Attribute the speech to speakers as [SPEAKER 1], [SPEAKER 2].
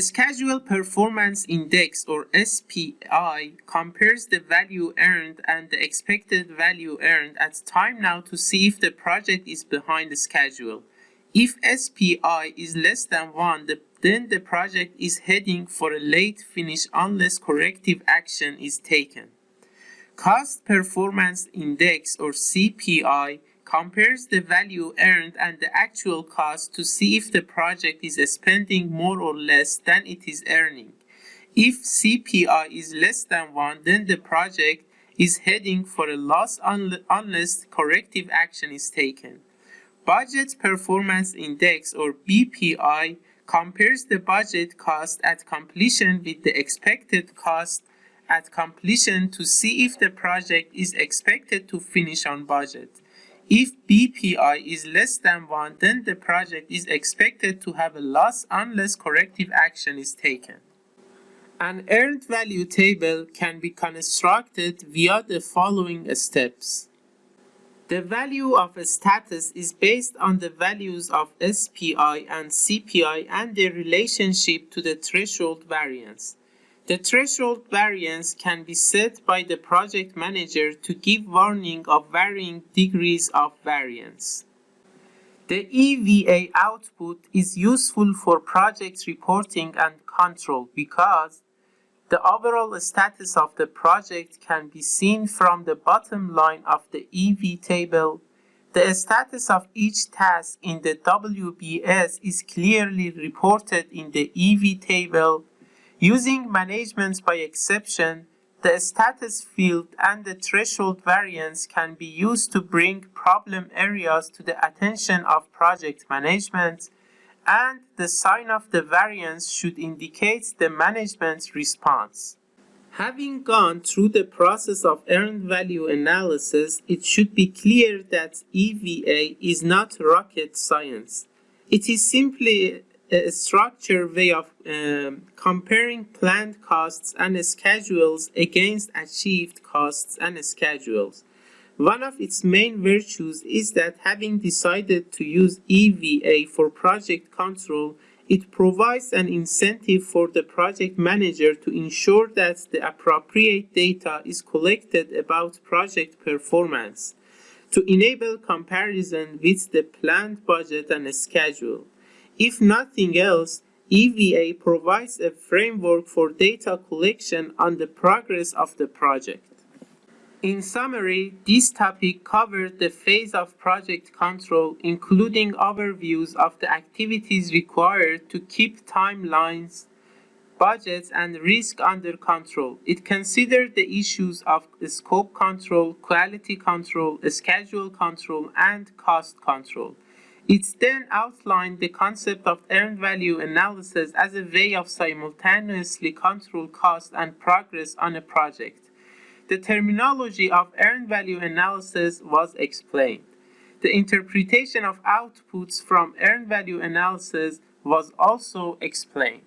[SPEAKER 1] Schedule Performance Index or SPI compares the value earned and the expected value earned at time now to see if the project is behind the schedule. If SPI is less than 1, the, then the project is heading for a late finish unless corrective action is taken. Cost Performance Index or CPI compares the value earned and the actual cost to see if the project is spending more or less than it is earning. If CPI is less than 1, then the project is heading for a loss un unless corrective action is taken. Budget Performance Index or BPI compares the budget cost at completion with the expected cost at completion to see if the project is expected to finish on budget. If BPI is less than 1, then the project is expected to have a loss unless corrective action is taken. An earned value table can be constructed via the following steps. The value of a status is based on the values of SPI and CPI and their relationship to the threshold variance. The threshold variance can be set by the project manager to give warning of varying degrees of variance. The EVA output is useful for project reporting and control because the overall status of the project can be seen from the bottom line of the EV table. The status of each task in the WBS is clearly reported in the EV table Using management by exception, the status field and the threshold variance can be used to bring problem areas to the attention of project management, and the sign of the variance should indicate the management's response. Having gone through the process of earned value analysis, it should be clear that EVA is not rocket science. It is simply a structured way of um, comparing planned costs and schedules against achieved costs and schedules. One of its main virtues is that having decided to use EVA for project control, it provides an incentive for the project manager to ensure that the appropriate data is collected about project performance to enable comparison with the planned budget and schedule. If nothing else, EVA provides a framework for data collection on the progress of the project. In summary, this topic covered the phase of project control, including overviews of the activities required to keep timelines, budgets, and risk under control. It considered the issues of scope control, quality control, schedule control, and cost control. It then outlined the concept of earned value analysis as a way of simultaneously control cost and progress on a project. The terminology of earned value analysis was explained. The interpretation of outputs from earned value analysis was also explained.